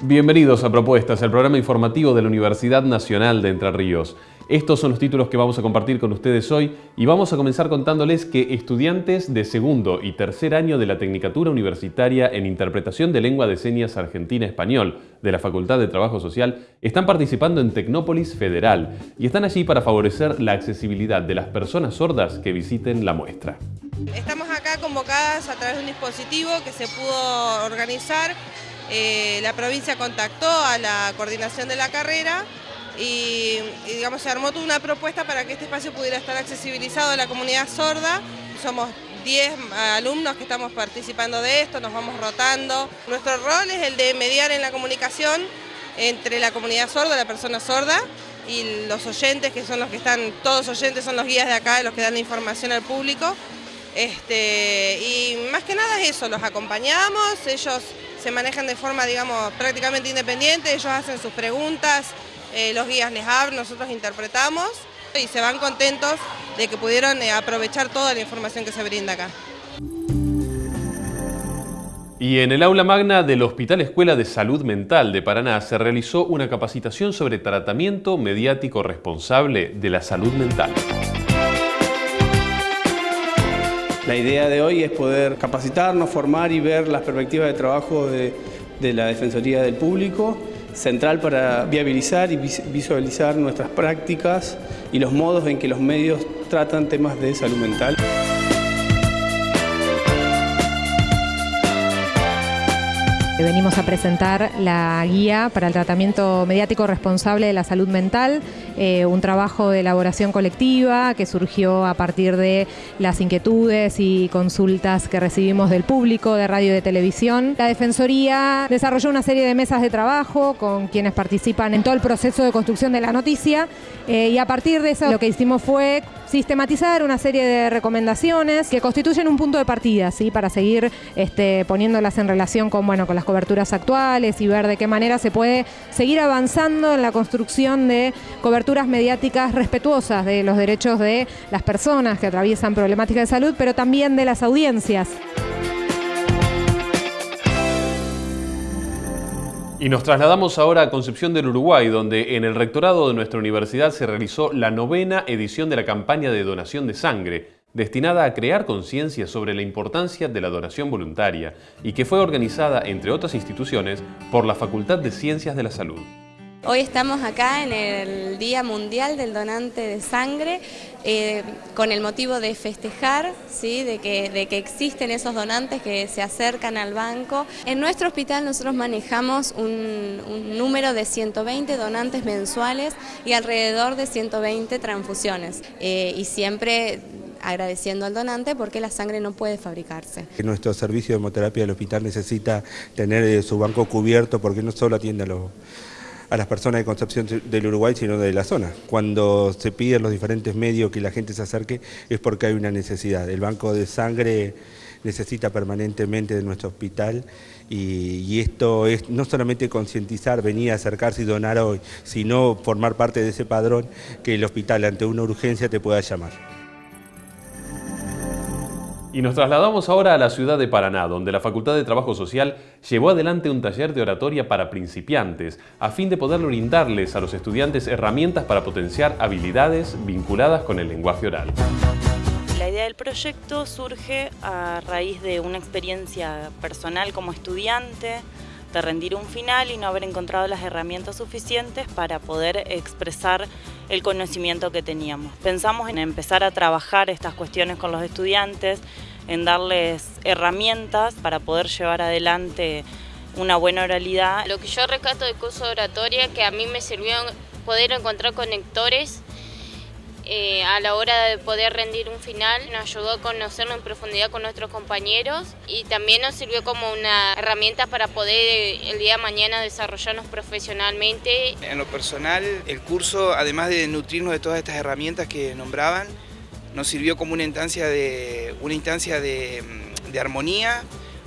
Bienvenidos a Propuestas, el programa informativo de la Universidad Nacional de Entre Ríos. Estos son los títulos que vamos a compartir con ustedes hoy y vamos a comenzar contándoles que estudiantes de segundo y tercer año de la Tecnicatura Universitaria en Interpretación de Lengua de Señas Argentina-Español de la Facultad de Trabajo Social están participando en Tecnópolis Federal y están allí para favorecer la accesibilidad de las personas sordas que visiten la muestra. Estamos acá convocadas a través de un dispositivo que se pudo organizar. Eh, la provincia contactó a la coordinación de la carrera y, digamos se armó toda una propuesta para que este espacio pudiera estar accesibilizado a la comunidad sorda. Somos 10 alumnos que estamos participando de esto, nos vamos rotando. Nuestro rol es el de mediar en la comunicación entre la comunidad sorda, la persona sorda, y los oyentes, que son los que están, todos oyentes son los guías de acá, los que dan la información al público. Este, y más que nada es eso, los acompañamos, ellos se manejan de forma, digamos, prácticamente independiente, ellos hacen sus preguntas, eh, los guías les hablan, nosotros interpretamos y se van contentos de que pudieron eh, aprovechar toda la información que se brinda acá. Y en el aula magna del Hospital Escuela de Salud Mental de Paraná se realizó una capacitación sobre tratamiento mediático responsable de la salud mental. La idea de hoy es poder capacitarnos, formar y ver las perspectivas de trabajo de, de la Defensoría del Público central para viabilizar y visualizar nuestras prácticas y los modos en que los medios tratan temas de salud mental. Venimos a presentar la guía para el tratamiento mediático responsable de la salud mental, eh, un trabajo de elaboración colectiva que surgió a partir de las inquietudes y consultas que recibimos del público de radio y de televisión. La Defensoría desarrolló una serie de mesas de trabajo con quienes participan en todo el proceso de construcción de la noticia eh, y a partir de eso lo que hicimos fue sistematizar una serie de recomendaciones que constituyen un punto de partida ¿sí? para seguir este, poniéndolas en relación con, bueno, con las coberturas actuales y ver de qué manera se puede seguir avanzando en la construcción de coberturas mediáticas respetuosas de los derechos de las personas que atraviesan problemáticas de salud, pero también de las audiencias. Y nos trasladamos ahora a Concepción del Uruguay, donde en el rectorado de nuestra universidad se realizó la novena edición de la campaña de donación de sangre, destinada a crear conciencia sobre la importancia de la donación voluntaria y que fue organizada, entre otras instituciones, por la Facultad de Ciencias de la Salud. Hoy estamos acá en el Día Mundial del Donante de Sangre eh, con el motivo de festejar, ¿sí? de, que, existen esos donantes que se acercan al banco. En nuestro hospital nosotros manejamos un, número de 120 donantes mensuales y alrededor de 120 transfusiones eh, y siempre agradeciendo al donante porque la sangre no puede fabricarse. Nuestro servicio de hemoterapia del hospital necesita tener eh, su banco cubierto porque no solo atiende a los a las personas de Concepción del Uruguay, sino de la zona. Cuando se piden los diferentes medios que la gente se acerque es porque hay una necesidad. El banco de sangre necesita permanentemente de nuestro hospital y, y esto es no solamente concientizar, venir a acercarse y donar hoy, sino formar parte de ese padrón que el hospital ante una urgencia te pueda llamar. Y nos trasladamos ahora a la ciudad de Paraná, donde la Facultad de Trabajo Social llevó adelante un taller de oratoria para principiantes, a fin de poder brindarles a los estudiantes herramientas para potenciar habilidades vinculadas con el lenguaje oral. La idea del proyecto surge a raíz de una experiencia personal como estudiante, de rendir un final y no haber encontrado las herramientas suficientes para poder expresar el conocimiento que teníamos. Pensamos en empezar a trabajar estas cuestiones con los estudiantes, en darles herramientas para poder llevar adelante una buena oralidad. Lo que yo rescato del curso de oratoria que a mí me sirvió poder encontrar conectores eh, a la hora de poder rendir un final, nos ayudó a conocernos en profundidad con nuestros compañeros y también nos sirvió como una herramienta para poder eh, el día de mañana desarrollarnos profesionalmente. En lo personal, el curso, además de nutrirnos de todas estas herramientas que nombraban, nos sirvió como una instancia de, una instancia de, de armonía,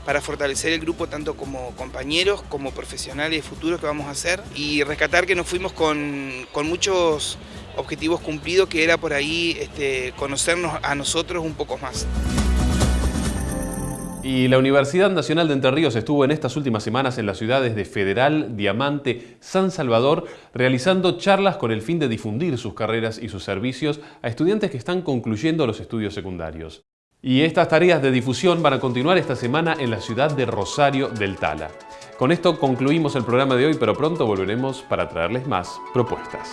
para fortalecer el grupo tanto como compañeros como profesionales futuros que vamos a hacer y rescatar que nos fuimos con, con muchos objetivos cumplidos que era por ahí este, conocernos a nosotros un poco más. Y la Universidad Nacional de Entre Ríos estuvo en estas últimas semanas en las ciudades de Federal, Diamante, San Salvador, realizando charlas con el fin de difundir sus carreras y sus servicios a estudiantes que están concluyendo los estudios secundarios. Y estas tareas de difusión van a continuar esta semana en la ciudad de Rosario del Tala. Con esto concluimos el programa de hoy, pero pronto volveremos para traerles más propuestas.